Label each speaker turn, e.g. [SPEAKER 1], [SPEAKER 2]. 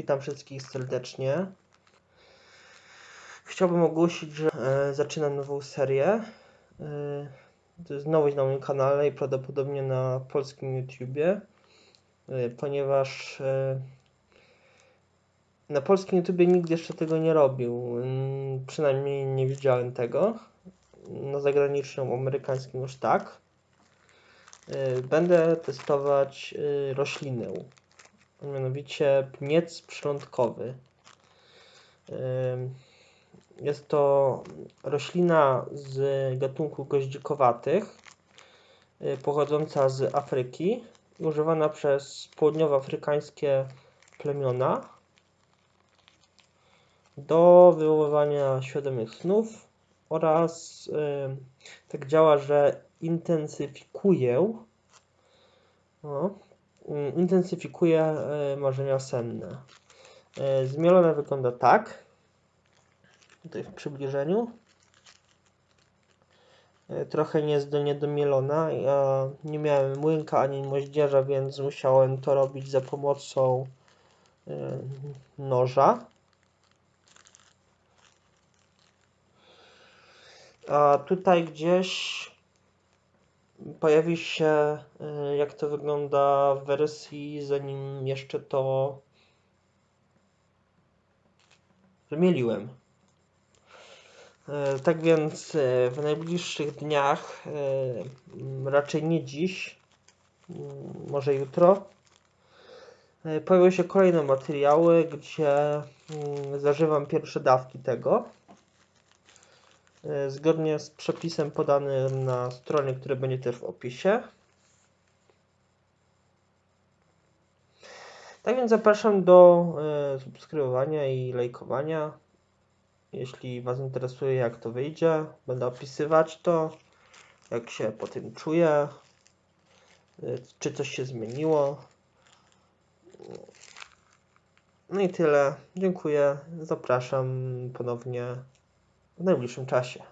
[SPEAKER 1] Witam wszystkich serdecznie. Chciałbym ogłosić, że e, zaczynam nową serię. E, to jest nowość na moim kanale i prawdopodobnie na polskim YouTubie, e, ponieważ e, na polskim YouTubie nikt jeszcze tego nie robił. Mm, Przynajmniej nie widziałem tego. Na zagranicznym, amerykańskim już tak. E, Będę testować e, roślinę mianowicie pniec przylądkowy. Jest to roślina z gatunku goździkowatych, y, pochodząca z Afryki używana przez południowoafrykańskie plemiona do wywoływania świadomych snów oraz tak działa, że intensyfikuje o, mm, intensyfikuje e, marzenia senne. E, Zmielone wygląda tak. Tutaj w przybliżeniu. E, Trochę nie jest do niedomielona. Ja nie miałem młynka ani moździerza, więc musiałem to robić za pomocą noża. A tutaj gdzieś pojawi się, y, jak to wygląda w wersji, zanim jeszcze to wymieliłem. Y, Tak więc y, w najbliższych dniach, raczej nie dziś, może jutro, pojawią się kolejne materiały, gdzie zażywam pierwsze dawki tego. Y, Zgodnie z przepisem podanym na stronie, który będzie też w opisie. Tak więc zapraszam do y, subskrybowania i lajkowania. Jeśli Was interesuje, jak to wyjdzie, będę opisywać to, jak się po tym czuję, y, czy coś się zmieniło. No i tyle. Dziękuję. Zapraszam ponownie w najbliższym czasie.